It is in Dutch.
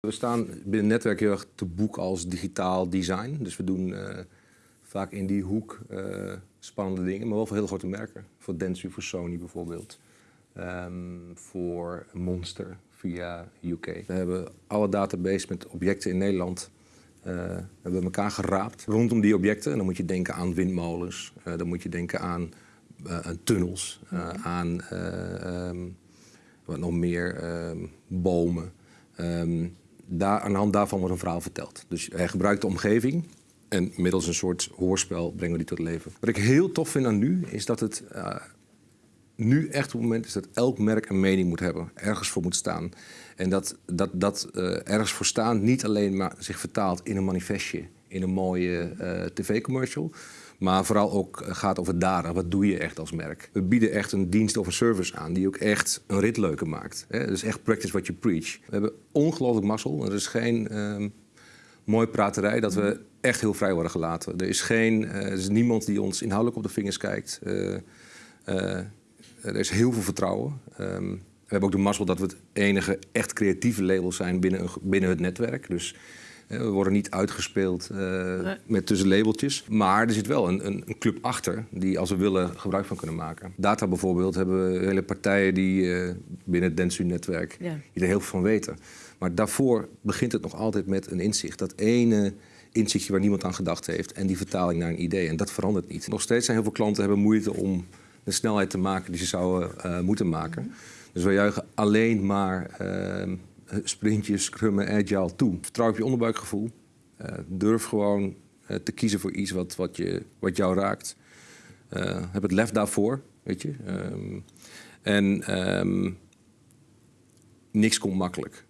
We staan binnen netwerk heel erg te boek als digitaal design. Dus we doen eh, vaak in die hoek eh, spannende dingen, maar wel voor heel grote merken. Voor Dentsu, voor Sony bijvoorbeeld. Ehm, voor Monster via UK. We hebben alle database met objecten in Nederland eh, hebben we elkaar geraapt rondom die objecten. En dan moet je denken aan windmolens, dan moet je denken aan tunnels, aan eh, ehm, wat nog meer, ehm, bomen. Ehm, daar, aan de hand daarvan wordt een verhaal verteld. Dus hij gebruikt de omgeving en middels een soort hoorspel brengen we die tot leven. Wat ik heel tof vind aan nu, is dat het eh, nu echt op het moment is dat elk merk een mening moet hebben, ergens voor moet staan. En dat dat, dat eh, ergens voor staan niet alleen maar zich vertaalt in een manifestje, in een mooie eh, tv-commercial, maar vooral ook eh, gaat over daden. Wat doe je echt als merk? We bieden echt een dienst of een service aan die ook echt een rit leuker maakt. Hè? Dus echt practice what you preach. We hebben ongelooflijk mazzel. Er is geen ehm mooie praterij dat we echt heel vrij worden gelaten. Er is, geen, eh, er is niemand die ons inhoudelijk op de vingers kijkt. Er is heel veel vertrouwen. Ehm, we hebben ook de mazzel dat we het enige echt creatieve label zijn binnen, binnen het netwerk. Dus we worden niet uitgespeeld eh, Nee. met tussen labeltjes. Maar er zit wel een, een, een club achter die als we willen gebruik van kunnen maken. Data bijvoorbeeld hebben we hele partijen die eh, binnen het Dentsu-netwerk Ja. die er heel veel van weten. Maar daarvoor begint het nog altijd met een inzicht. Dat ene inzichtje waar niemand aan gedacht heeft en die vertaling naar een idee. En dat verandert niet. Nog steeds zijn heel veel klanten hebben moeite om de snelheid te maken die ze zouden eh, moeten maken. Dus wij juichen alleen maar eh, eh, sprintjes, scrummen, agile toe. Vertrouw op je onderbuikgevoel. Eh, durf gewoon eh, te kiezen voor iets wat, wat, je, wat jou raakt. Heb het lef daarvoor, weet je. Ehm, en ehm, niks komt makkelijk.